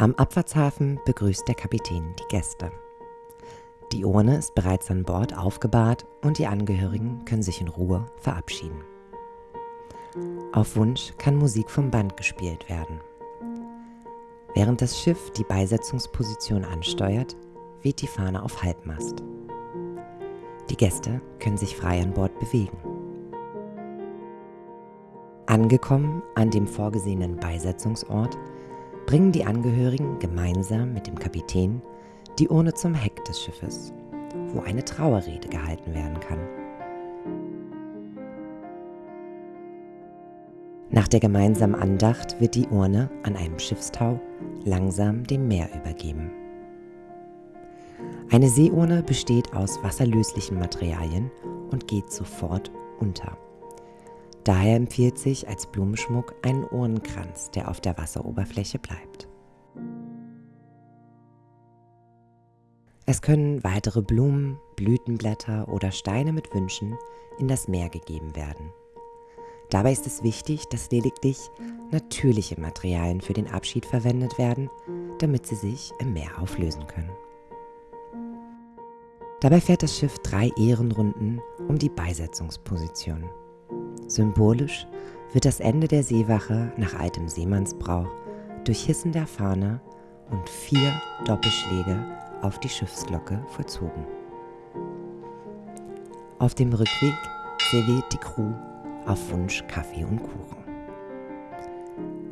Am Abfahrtshafen begrüßt der Kapitän die Gäste. Die Urne ist bereits an Bord aufgebahrt und die Angehörigen können sich in Ruhe verabschieden. Auf Wunsch kann Musik vom Band gespielt werden. Während das Schiff die Beisetzungsposition ansteuert, weht die Fahne auf Halbmast. Die Gäste können sich frei an Bord bewegen. Angekommen an dem vorgesehenen Beisetzungsort, bringen die Angehörigen gemeinsam mit dem Kapitän die Urne zum Heck des Schiffes, wo eine Trauerrede gehalten werden kann. Nach der gemeinsamen Andacht wird die Urne an einem Schiffstau langsam dem Meer übergeben. Eine Seeurne besteht aus wasserlöslichen Materialien und geht sofort unter. Daher empfiehlt sich als Blumenschmuck ein Urnenkranz, der auf der Wasseroberfläche bleibt. Es können weitere Blumen, Blütenblätter oder Steine mit Wünschen in das Meer gegeben werden. Dabei ist es wichtig, dass lediglich natürliche Materialien für den Abschied verwendet werden, damit sie sich im Meer auflösen können. Dabei fährt das Schiff drei Ehrenrunden um die Beisetzungsposition. Symbolisch wird das Ende der Seewache nach altem Seemannsbrauch durch Hissen der Fahne und vier Doppelschläge auf die Schiffsglocke vollzogen. Auf dem Rückweg serviert die Crew auf Wunsch Kaffee und Kuchen.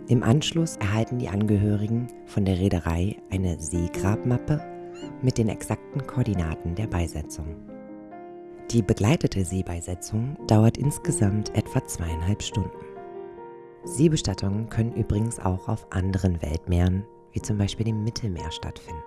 Im Anschluss erhalten die Angehörigen von der Reederei eine Seegrabmappe mit den exakten Koordinaten der Beisetzung. Die begleitete Seebeisetzung dauert insgesamt etwa zweieinhalb Stunden. Seebestattungen können übrigens auch auf anderen Weltmeeren, wie zum Beispiel dem Mittelmeer, stattfinden.